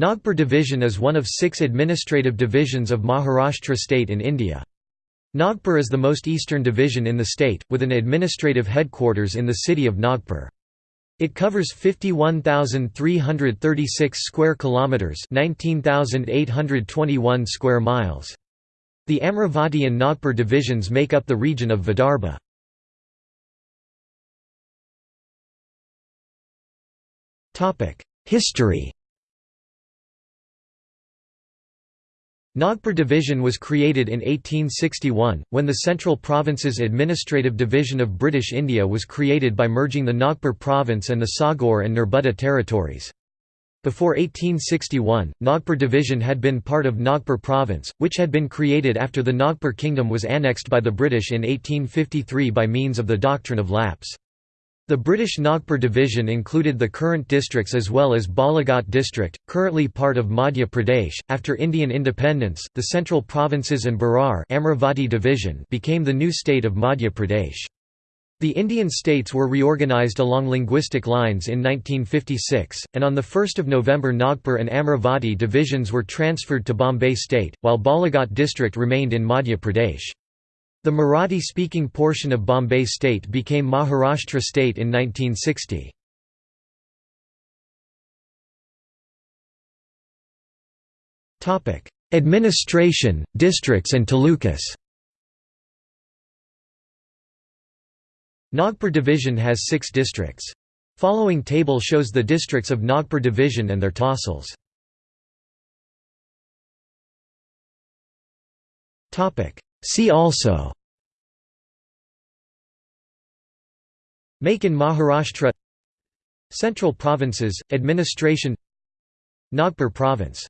Nagpur Division is one of six administrative divisions of Maharashtra state in India. Nagpur is the most eastern division in the state, with an administrative headquarters in the city of Nagpur. It covers 51,336 square kilometers, 19,821 square miles. The Amravati and Nagpur divisions make up the region of Vidarbha. Topic: History Nagpur Division was created in 1861, when the Central Province's administrative division of British India was created by merging the Nagpur province and the Saugor and Nerbudda territories. Before 1861, Nagpur Division had been part of Nagpur Province, which had been created after the Nagpur Kingdom was annexed by the British in 1853 by means of the doctrine of lapse. The British Nagpur division included the current districts as well as Balaghat district, currently part of Madhya Pradesh. After Indian independence, the central provinces and Berar Amravati division became the new state of Madhya Pradesh. The Indian states were reorganised along linguistic lines in 1956, and on 1 November Nagpur and Amravati divisions were transferred to Bombay state, while Balaghat district remained in Madhya Pradesh. The Marathi-speaking portion of Bombay state became Maharashtra state in 1960. Administration, districts and talukas Nagpur division has six districts. Following table shows the districts of Nagpur division and their tahsils. See also Make in Maharashtra Central Provinces, Administration Nagpur Province